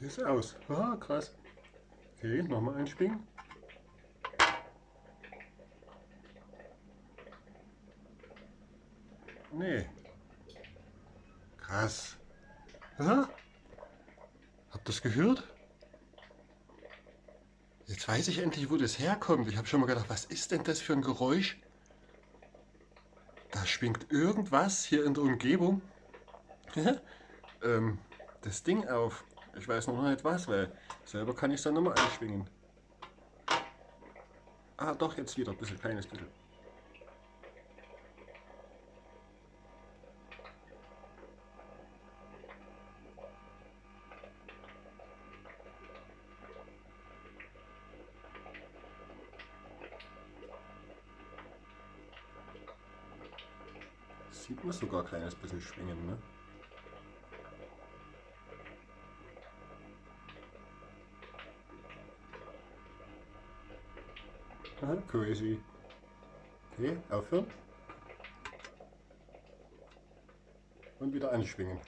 Die ist aus. Ah, krass. Okay, nochmal einschwingen. Nee. Krass. Ja? Habt ihr das gehört? Jetzt weiß ich endlich, wo das herkommt. Ich habe schon mal gedacht, was ist denn das für ein Geräusch? Da schwingt irgendwas hier in der Umgebung ähm, das Ding auf. Ich weiß noch nicht was, weil selber kann ich es dann nochmal einschwingen. Ah, doch, jetzt wieder ein bisschen, kleines bisschen. Sieht man sogar ein kleines bisschen schwingen, ne? Aha, crazy. Okay, aufhören. Und wieder anschwingen.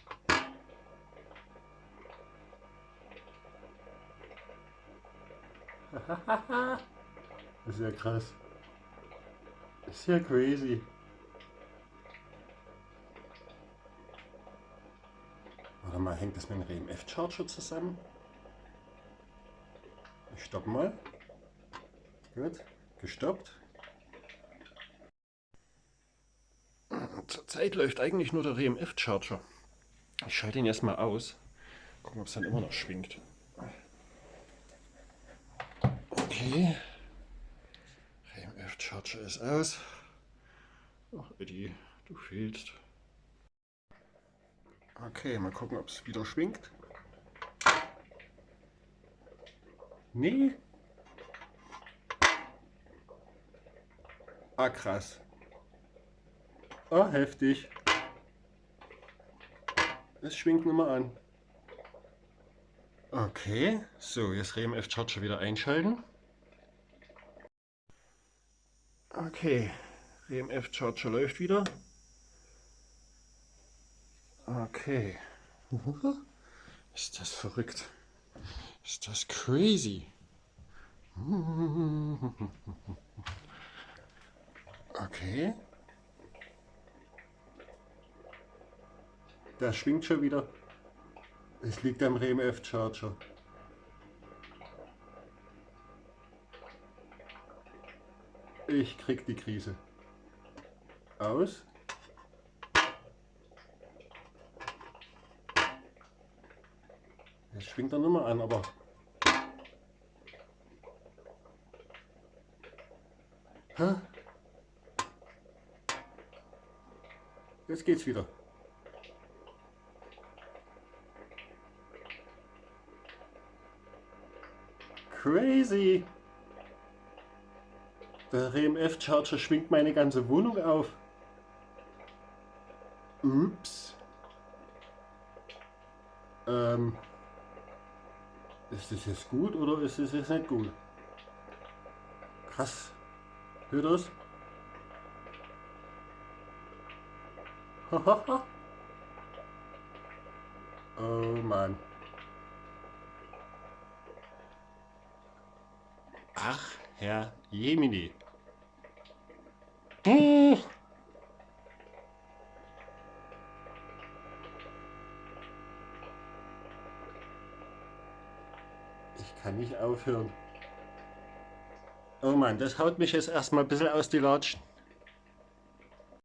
das ist ja krass. Das ist ja crazy. Warte mal, hängt das mit dem RMF-Charger zusammen? Ich stoppe mal. Gut gestoppt. Zurzeit läuft eigentlich nur der RMF-Charger. Ich schalte ihn erstmal aus. Gucken, ob es dann immer noch schwingt. Okay. RMF-Charger ist aus. Ach, Eddie, du fehlst. Okay, mal gucken, ob es wieder schwingt. Nee, Ah, krass. Ah, heftig. Es schwingt nochmal an. Okay, so, jetzt RMF Charger wieder einschalten. Okay, RMF Charger läuft wieder. Okay. Ist das verrückt. Ist das crazy. Okay. Der schwingt schon wieder. Es liegt am RMF Charger. Ich krieg die Krise. Aus. Jetzt schwingt er nochmal an, aber... Hä? Jetzt geht's wieder. Crazy! Der RMF Charger schwingt meine ganze Wohnung auf. Ups. Ähm. Ist das jetzt gut oder ist das jetzt nicht gut? Krass. Hört das? oh Mann. Ach, Herr Jemini. Ich kann nicht aufhören. Oh Mann, das haut mich jetzt erstmal ein bisschen aus die Latschen.